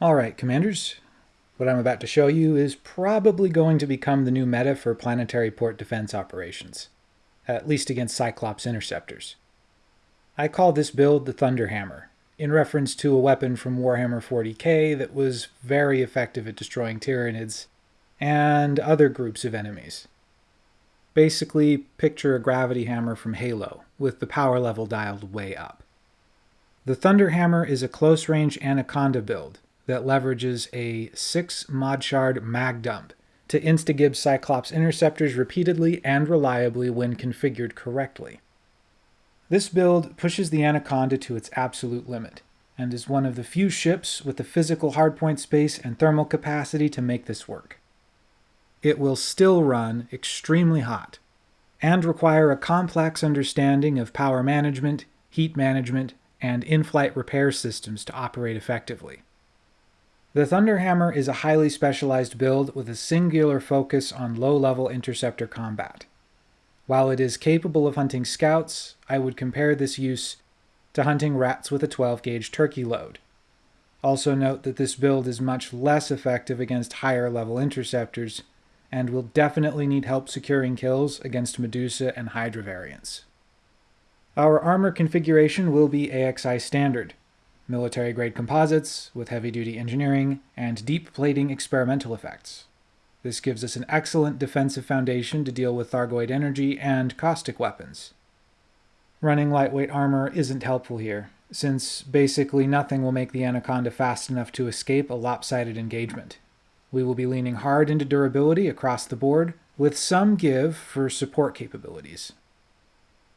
Alright, Commanders. What I'm about to show you is probably going to become the new meta for planetary port defense operations, at least against Cyclops interceptors. I call this build the Thunderhammer, in reference to a weapon from Warhammer 40k that was very effective at destroying Tyranids and other groups of enemies. Basically, picture a gravity hammer from Halo, with the power level dialed way up. The Thunderhammer is a close-range Anaconda build, that leverages a 6 mod shard mag dump to instagib Cyclops interceptors repeatedly and reliably when configured correctly. This build pushes the Anaconda to its absolute limit, and is one of the few ships with the physical hardpoint space and thermal capacity to make this work. It will still run extremely hot, and require a complex understanding of power management, heat management, and in-flight repair systems to operate effectively. The Thunderhammer is a highly specialized build with a singular focus on low-level interceptor combat. While it is capable of hunting scouts, I would compare this use to hunting rats with a 12-gauge turkey load. Also note that this build is much less effective against higher level interceptors, and will definitely need help securing kills against Medusa and Hydra variants. Our armor configuration will be AXI standard, military-grade composites with heavy-duty engineering, and deep plating experimental effects. This gives us an excellent defensive foundation to deal with Thargoid energy and caustic weapons. Running lightweight armor isn't helpful here, since basically nothing will make the Anaconda fast enough to escape a lopsided engagement. We will be leaning hard into durability across the board, with some give for support capabilities.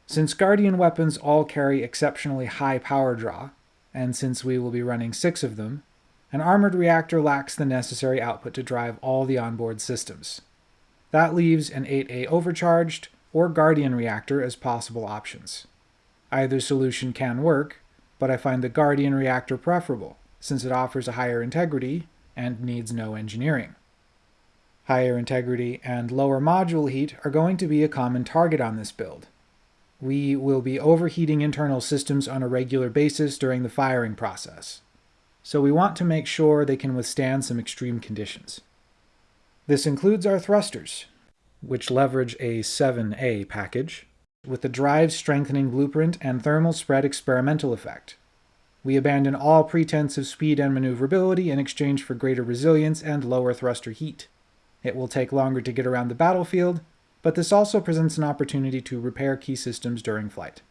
Since Guardian weapons all carry exceptionally high power draw, and since we will be running six of them, an armored reactor lacks the necessary output to drive all the onboard systems. That leaves an 8A overcharged or Guardian reactor as possible options. Either solution can work, but I find the Guardian reactor preferable, since it offers a higher integrity and needs no engineering. Higher integrity and lower module heat are going to be a common target on this build, we will be overheating internal systems on a regular basis during the firing process. So we want to make sure they can withstand some extreme conditions. This includes our thrusters, which leverage a 7A package, with the drive strengthening blueprint and thermal spread experimental effect. We abandon all pretense of speed and maneuverability in exchange for greater resilience and lower thruster heat. It will take longer to get around the battlefield, but this also presents an opportunity to repair key systems during flight.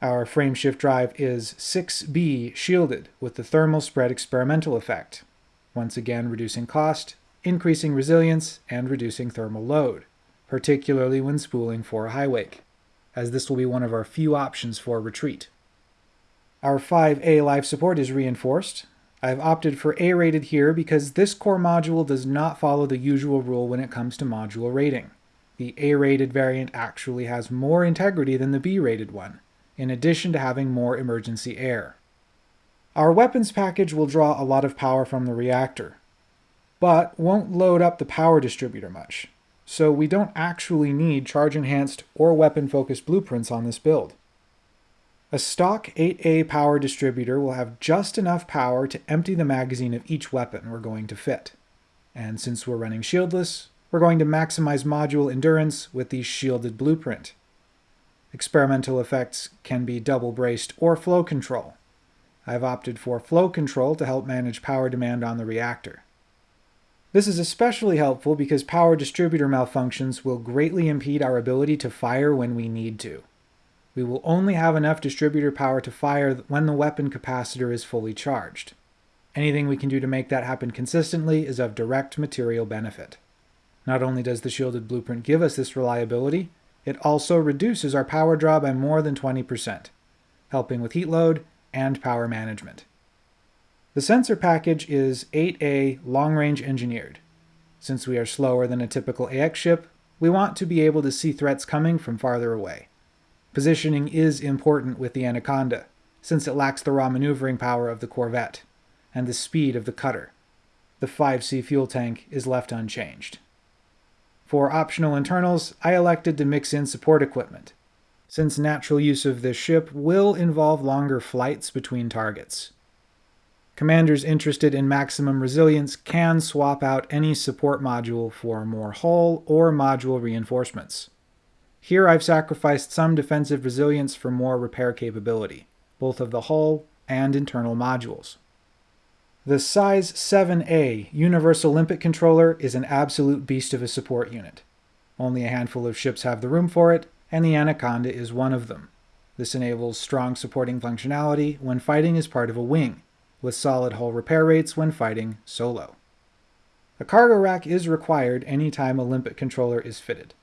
Our frameshift drive is 6B shielded with the thermal spread experimental effect, once again reducing cost, increasing resilience, and reducing thermal load, particularly when spooling for a high wake, as this will be one of our few options for retreat. Our 5A life support is reinforced. I've opted for A-rated here because this core module does not follow the usual rule when it comes to module rating the A-rated variant actually has more integrity than the B-rated one, in addition to having more emergency air. Our weapons package will draw a lot of power from the reactor, but won't load up the power distributor much, so we don't actually need charge-enhanced or weapon-focused blueprints on this build. A stock 8A power distributor will have just enough power to empty the magazine of each weapon we're going to fit. And since we're running shieldless, we're going to maximize module endurance with the shielded blueprint. Experimental effects can be double braced or flow control. I've opted for flow control to help manage power demand on the reactor. This is especially helpful because power distributor malfunctions will greatly impede our ability to fire when we need to. We will only have enough distributor power to fire when the weapon capacitor is fully charged. Anything we can do to make that happen consistently is of direct material benefit. Not only does the shielded blueprint give us this reliability, it also reduces our power draw by more than 20%, helping with heat load and power management. The sensor package is 8A long-range engineered. Since we are slower than a typical AX ship, we want to be able to see threats coming from farther away. Positioning is important with the Anaconda, since it lacks the raw maneuvering power of the Corvette, and the speed of the cutter. The 5C fuel tank is left unchanged. For optional internals, I elected to mix in support equipment, since natural use of this ship will involve longer flights between targets. Commanders interested in maximum resilience can swap out any support module for more hull or module reinforcements. Here I've sacrificed some defensive resilience for more repair capability, both of the hull and internal modules. The size 7A Universal Limpet Controller is an absolute beast of a support unit. Only a handful of ships have the room for it, and the Anaconda is one of them. This enables strong supporting functionality when fighting as part of a wing, with solid hull repair rates when fighting solo. A cargo rack is required anytime a limpet controller is fitted.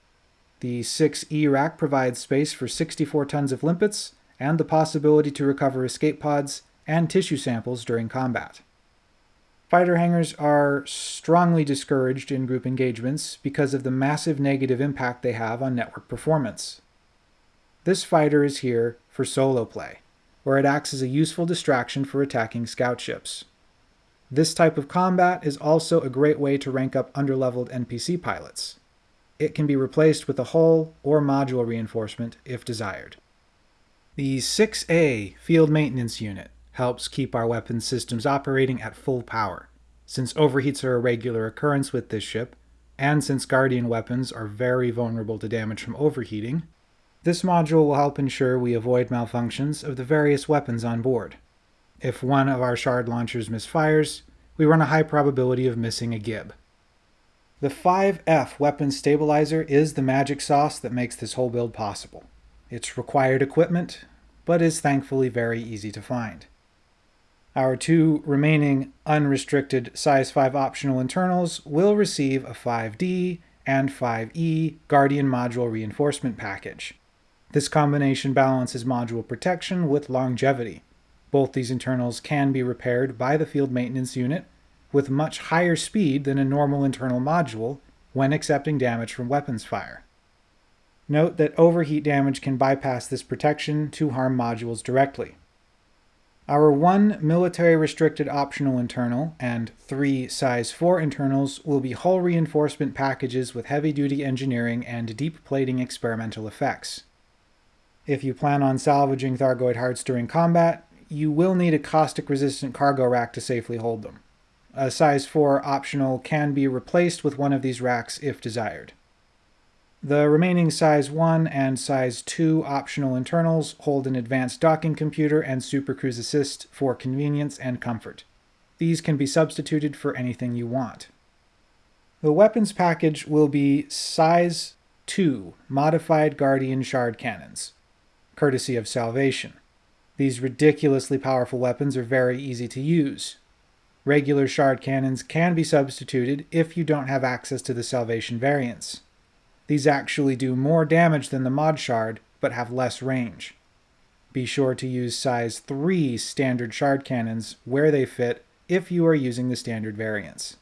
The 6E rack provides space for 64 tons of limpets and the possibility to recover escape pods and tissue samples during combat. Fighter hangars are strongly discouraged in group engagements because of the massive negative impact they have on network performance. This fighter is here for solo play, where it acts as a useful distraction for attacking scout ships. This type of combat is also a great way to rank up underleveled NPC pilots. It can be replaced with a hull or module reinforcement if desired. The 6A Field Maintenance Unit helps keep our weapons systems operating at full power, since overheats are a regular occurrence with this ship, and since Guardian weapons are very vulnerable to damage from overheating, this module will help ensure we avoid malfunctions of the various weapons on board. If one of our shard launchers misfires, we run a high probability of missing a gib. The 5F weapon stabilizer is the magic sauce that makes this whole build possible. It's required equipment, but is thankfully very easy to find. Our two remaining unrestricted size 5 optional internals will receive a 5D and 5E Guardian module reinforcement package. This combination balances module protection with longevity. Both these internals can be repaired by the field maintenance unit with much higher speed than a normal internal module when accepting damage from weapons fire. Note that overheat damage can bypass this protection to harm modules directly. Our one military restricted optional internal and three size 4 internals will be hull reinforcement packages with heavy duty engineering and deep plating experimental effects. If you plan on salvaging Thargoid hearts during combat, you will need a caustic resistant cargo rack to safely hold them. A size 4 optional can be replaced with one of these racks if desired. The remaining size 1 and size 2 optional internals hold an advanced docking computer and Super Cruise Assist for convenience and comfort. These can be substituted for anything you want. The weapons package will be size 2 modified Guardian shard cannons, courtesy of Salvation. These ridiculously powerful weapons are very easy to use. Regular shard cannons can be substituted if you don't have access to the Salvation variants. These actually do more damage than the mod shard, but have less range. Be sure to use size 3 standard shard cannons where they fit if you are using the standard variants.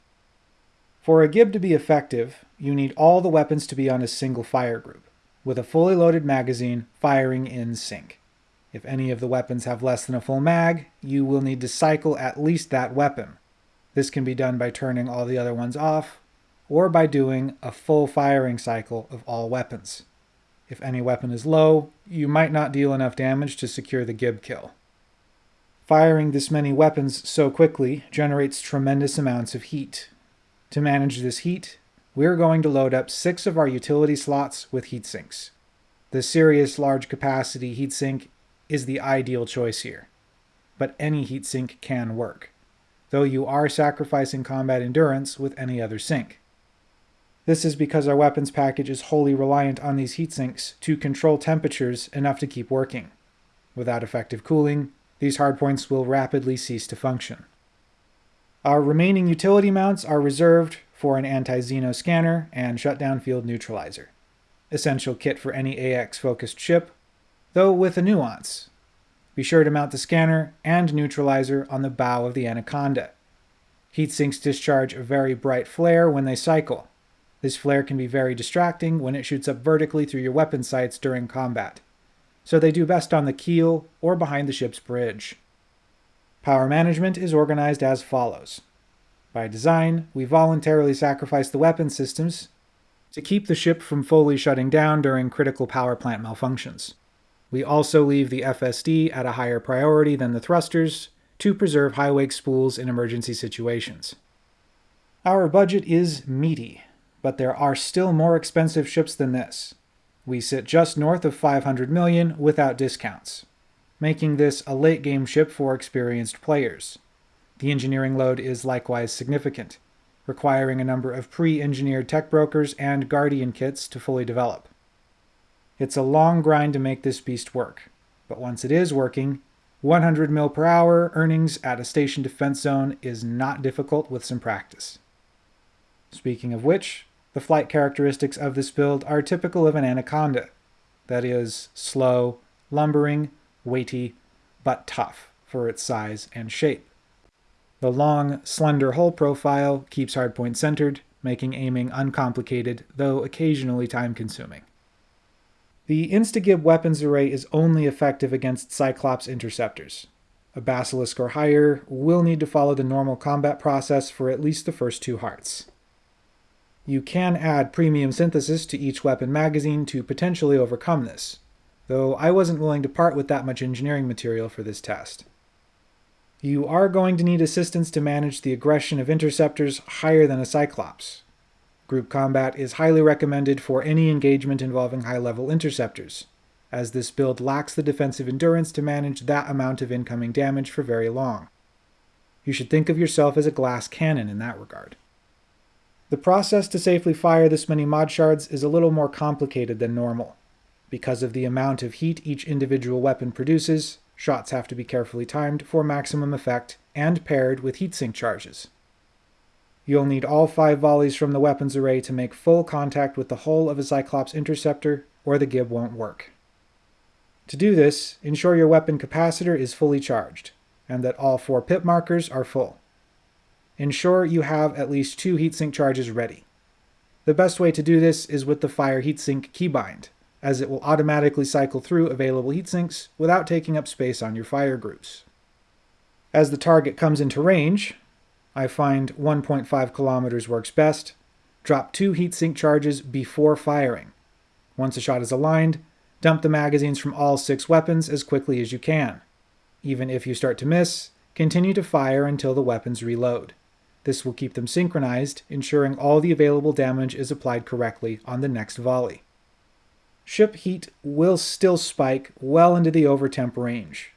For a gib to be effective, you need all the weapons to be on a single fire group, with a fully loaded magazine firing in sync. If any of the weapons have less than a full mag, you will need to cycle at least that weapon. This can be done by turning all the other ones off, or by doing a full firing cycle of all weapons. If any weapon is low, you might not deal enough damage to secure the gib kill. Firing this many weapons so quickly generates tremendous amounts of heat. To manage this heat, we're going to load up six of our utility slots with heat sinks. The Sirius large capacity heatsink is the ideal choice here, but any heatsink can work, though you are sacrificing combat endurance with any other sink. This is because our weapons package is wholly reliant on these heat sinks to control temperatures enough to keep working. Without effective cooling, these hardpoints will rapidly cease to function. Our remaining utility mounts are reserved for an anti-Xeno scanner and shutdown field neutralizer. Essential kit for any AX-focused ship, though with a nuance. Be sure to mount the scanner and neutralizer on the bow of the Anaconda. Heat sinks discharge a very bright flare when they cycle, this flare can be very distracting when it shoots up vertically through your weapon sights during combat, so they do best on the keel or behind the ship's bridge. Power management is organized as follows. By design, we voluntarily sacrifice the weapon systems to keep the ship from fully shutting down during critical power plant malfunctions. We also leave the FSD at a higher priority than the thrusters to preserve high wake spools in emergency situations. Our budget is meaty, but there are still more expensive ships than this. We sit just north of 500 million without discounts, making this a late game ship for experienced players. The engineering load is likewise significant, requiring a number of pre-engineered tech brokers and Guardian kits to fully develop. It's a long grind to make this beast work, but once it is working, 100 mil per hour earnings at a station defense zone is not difficult with some practice. Speaking of which, the flight characteristics of this build are typical of an Anaconda, that is, slow, lumbering, weighty, but tough for its size and shape. The long, slender hull profile keeps hardpoint centered, making aiming uncomplicated, though occasionally time-consuming. The Instagib weapons array is only effective against Cyclops interceptors. A Basilisk or higher will need to follow the normal combat process for at least the first two hearts. You can add premium synthesis to each weapon magazine to potentially overcome this, though I wasn't willing to part with that much engineering material for this test. You are going to need assistance to manage the aggression of interceptors higher than a Cyclops. Group combat is highly recommended for any engagement involving high-level interceptors, as this build lacks the defensive endurance to manage that amount of incoming damage for very long. You should think of yourself as a glass cannon in that regard. The process to safely fire this many mod shards is a little more complicated than normal. Because of the amount of heat each individual weapon produces, shots have to be carefully timed for maximum effect and paired with heatsink charges. You'll need all five volleys from the weapons array to make full contact with the hull of a Cyclops interceptor, or the gib won't work. To do this, ensure your weapon capacitor is fully charged, and that all four pip markers are full ensure you have at least two heatsink charges ready. The best way to do this is with the Fire Heatsink keybind, as it will automatically cycle through available heatsinks without taking up space on your fire groups. As the target comes into range, I find 1.5 kilometers works best, drop two heatsink charges before firing. Once a shot is aligned, dump the magazines from all six weapons as quickly as you can. Even if you start to miss, continue to fire until the weapons reload. This will keep them synchronized, ensuring all the available damage is applied correctly on the next volley. Ship heat will still spike well into the overtemp range,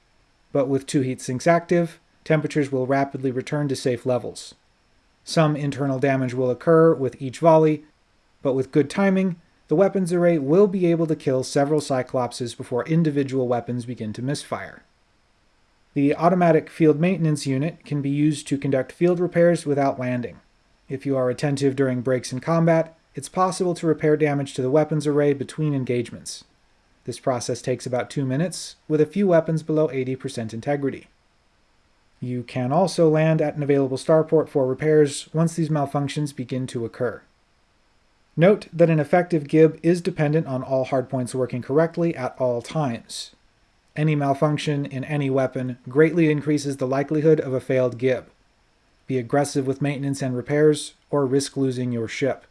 but with two heat sinks active, temperatures will rapidly return to safe levels. Some internal damage will occur with each volley, but with good timing, the weapons array will be able to kill several Cyclopses before individual weapons begin to misfire. The automatic field maintenance unit can be used to conduct field repairs without landing. If you are attentive during breaks in combat, it's possible to repair damage to the weapons array between engagements. This process takes about two minutes, with a few weapons below 80% integrity. You can also land at an available starport for repairs once these malfunctions begin to occur. Note that an effective gib is dependent on all hardpoints working correctly at all times. Any malfunction in any weapon greatly increases the likelihood of a failed gib. Be aggressive with maintenance and repairs, or risk losing your ship.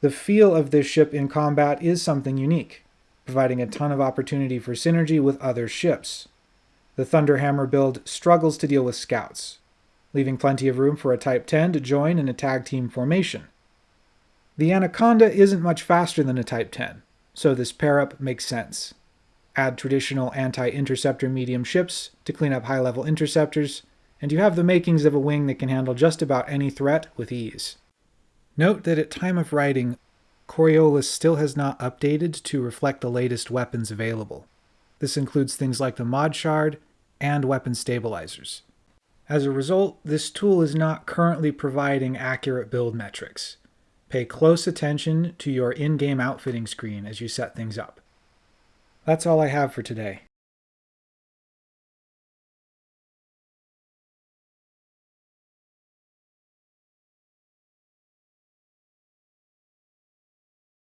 The feel of this ship in combat is something unique, providing a ton of opportunity for synergy with other ships. The Thunderhammer build struggles to deal with scouts, leaving plenty of room for a Type 10 to join in a tag team formation. The Anaconda isn't much faster than a Type 10, so this pair-up makes sense add traditional anti-interceptor medium ships to clean up high-level interceptors, and you have the makings of a wing that can handle just about any threat with ease. Note that at time of writing, Coriolis still has not updated to reflect the latest weapons available. This includes things like the mod shard and weapon stabilizers. As a result, this tool is not currently providing accurate build metrics. Pay close attention to your in-game outfitting screen as you set things up. That's all I have for today.